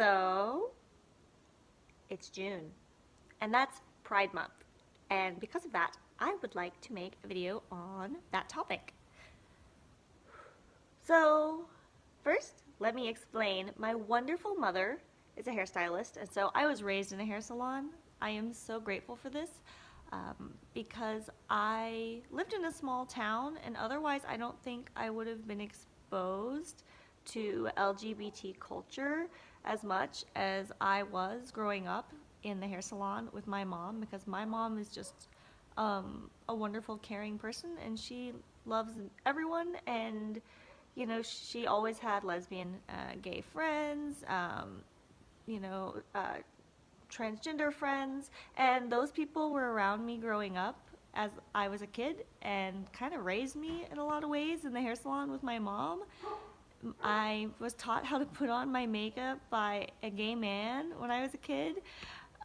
So, it's June, and that's Pride Month. And because of that, I would like to make a video on that topic. So, first, let me explain. My wonderful mother is a hairstylist, and so I was raised in a hair salon. I am so grateful for this um, because I lived in a small town, and otherwise, I don't think I would have been exposed to LGBT culture as much as I was growing up in the hair salon with my mom because my mom is just um, a wonderful, caring person and she loves everyone and you know she always had lesbian, uh, gay friends, um, you know, uh, transgender friends, and those people were around me growing up as I was a kid and kind of raised me in a lot of ways in the hair salon with my mom. I was taught how to put on my makeup by a gay man when I was a kid,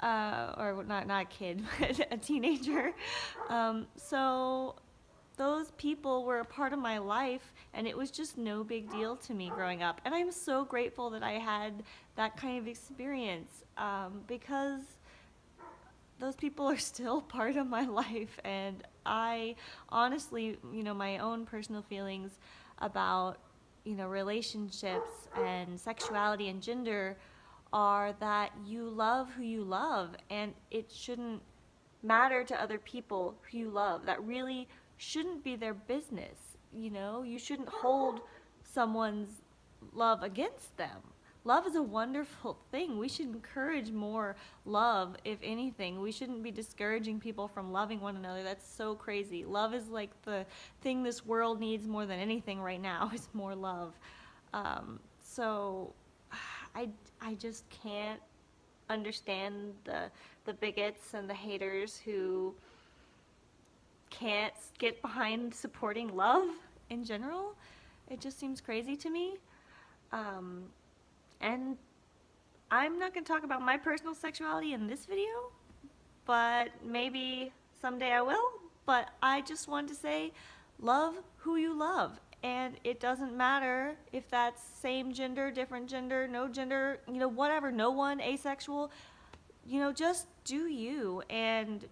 uh, or not not a kid, but a teenager. Um, so those people were a part of my life, and it was just no big deal to me growing up. And I'm so grateful that I had that kind of experience um, because those people are still part of my life, and I honestly, you know, my own personal feelings about you know, relationships and sexuality and gender are that you love who you love and it shouldn't matter to other people who you love. That really shouldn't be their business, you know? You shouldn't hold someone's love against them love is a wonderful thing. We should encourage more love, if anything. We shouldn't be discouraging people from loving one another. That's so crazy. Love is like the thing this world needs more than anything right now is more love. Um, so I, I just can't understand the, the bigots and the haters who can't get behind supporting love in general. It just seems crazy to me. Um, and I'm not going to talk about my personal sexuality in this video, but maybe someday I will. But I just want to say, love who you love. And it doesn't matter if that's same gender, different gender, no gender, you know, whatever, no one, asexual. You know, just do you and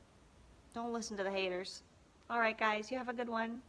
don't listen to the haters. All right, guys, you have a good one.